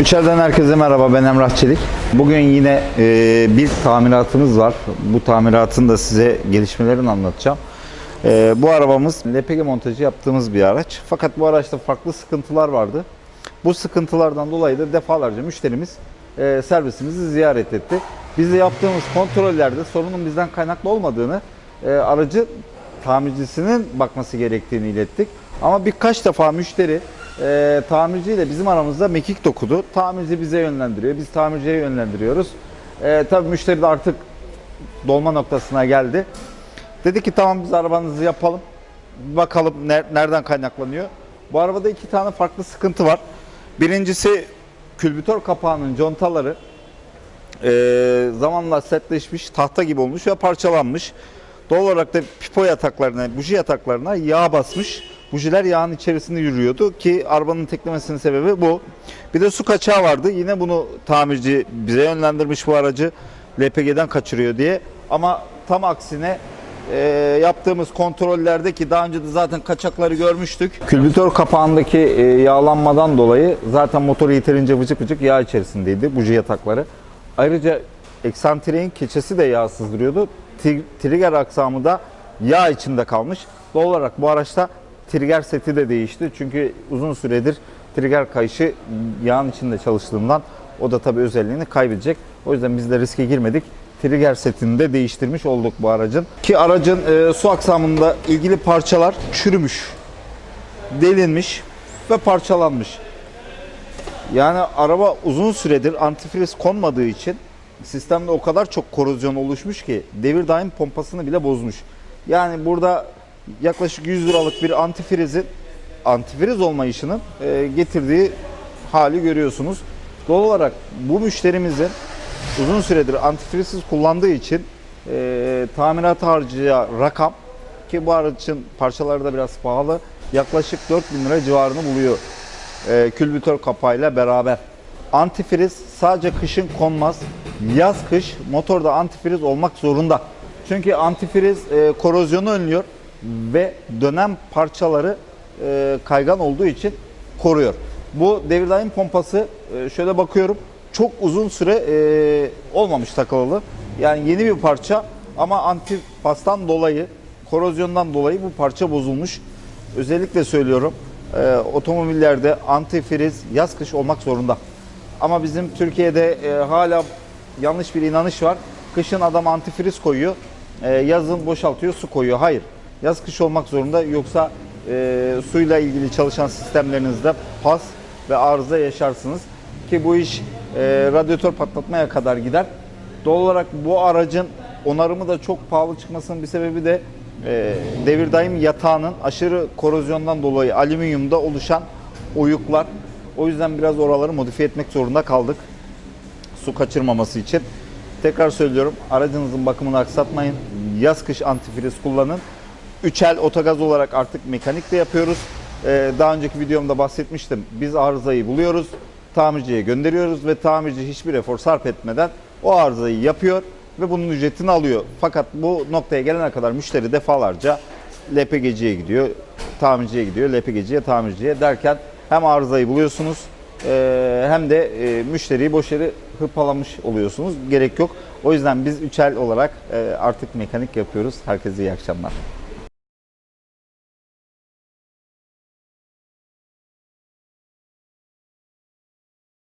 İçeriden herkese merhaba ben Emrah Çelik. Bugün yine e, bir tamiratımız var. Bu tamiratın da size gelişmelerini anlatacağım. E, bu arabamız LPG montajı yaptığımız bir araç. Fakat bu araçta farklı sıkıntılar vardı. Bu sıkıntılardan dolayı da defalarca müşterimiz e, servisimizi ziyaret etti. Biz de yaptığımız kontrollerde sorunun bizden kaynaklı olmadığını, e, aracı tamircisinin bakması gerektiğini ilettik. Ama birkaç defa müşteri e, tamirciyle bizim aramızda mekik dokudu. Tamirci bize yönlendiriyor, biz tamirciye yönlendiriyoruz. E, tabii müşteri de artık dolma noktasına geldi. Dedi ki tamam biz arabanızı yapalım. Bakalım ner- nereden kaynaklanıyor. Bu arabada iki tane farklı sıkıntı var. Birincisi külbütör kapağının contaları e, zamanla sertleşmiş, tahta gibi olmuş ve parçalanmış. Doğal olarak da pipo yataklarına, buji yataklarına yağ basmış. Bujiler yağın içerisinde yürüyordu ki arabanın teklemesinin sebebi bu. Bir de su kaçağı vardı. Yine bunu tamirci bize yönlendirmiş bu aracı LPG'den kaçırıyor diye. Ama tam aksine e, yaptığımız kontrollerde ki daha önce de zaten kaçakları görmüştük. Külbütör kapağındaki e, yağlanmadan dolayı zaten motor yeterince vıcık vıcık yağ içerisindeydi buji yatakları. Ayrıca eksantreğin keçesi de yağ sızdırıyordu. Ti- Trigger aksamı da yağ içinde kalmış. Doğal olarak bu araçta trigger seti de değişti. Çünkü uzun süredir trigger kayışı yağın içinde çalıştığından o da tabii özelliğini kaybedecek. O yüzden biz de riske girmedik. Trigger setini de değiştirmiş olduk bu aracın. Ki aracın e, su aksamında ilgili parçalar çürümüş, delinmiş ve parçalanmış. Yani araba uzun süredir antifriz konmadığı için sistemde o kadar çok korozyon oluşmuş ki devir daim pompasını bile bozmuş. Yani burada yaklaşık 100 liralık bir antifrizin antifriz olmayışının e, getirdiği hali görüyorsunuz. Doğal olarak bu müşterimizin uzun süredir antifrizsiz kullandığı için e, tamirat harcayacağı rakam ki bu aracın parçaları da biraz pahalı yaklaşık 4000 lira civarını buluyor e, külbütör kapağıyla beraber. Antifriz sadece kışın konmaz. Yaz kış motorda antifriz olmak zorunda. Çünkü antifriz e, korozyonu önlüyor ve dönem parçaları e, kaygan olduğu için koruyor. Bu devir daim pompası e, şöyle bakıyorum çok uzun süre e, olmamış takılalı. Yani yeni bir parça ama antifastan dolayı, korozyondan dolayı bu parça bozulmuş. Özellikle söylüyorum e, otomobillerde antifriz yaz kış olmak zorunda. Ama bizim Türkiye'de e, hala yanlış bir inanış var. Kışın adam antifriz koyuyor, e, yazın boşaltıyor, su koyuyor. Hayır, yaz kış olmak zorunda yoksa e, suyla ilgili çalışan sistemlerinizde pas ve arıza yaşarsınız. Ki bu iş e, radyatör patlatmaya kadar gider. Doğal olarak bu aracın onarımı da çok pahalı çıkmasının bir sebebi de e, devir daim yatağının aşırı korozyondan dolayı alüminyumda oluşan oyuklar. O yüzden biraz oraları modifiye etmek zorunda kaldık. Su kaçırmaması için. Tekrar söylüyorum aracınızın bakımını aksatmayın. Yaz kış antifriz kullanın. Üçel otogaz olarak artık mekanik de yapıyoruz. Ee, daha önceki videomda bahsetmiştim. Biz arızayı buluyoruz, tamirciye gönderiyoruz ve tamirci hiçbir efor sarf etmeden o arızayı yapıyor ve bunun ücretini alıyor. Fakat bu noktaya gelene kadar müşteri defalarca LPG'ciye gidiyor, tamirciye gidiyor, LPG'ciye, tamirciye derken hem arızayı buluyorsunuz e, hem de e, müşteriyi boş yere hırpalamış oluyorsunuz. Gerek yok. O yüzden biz üçel olarak e, artık mekanik yapıyoruz. Herkese iyi akşamlar.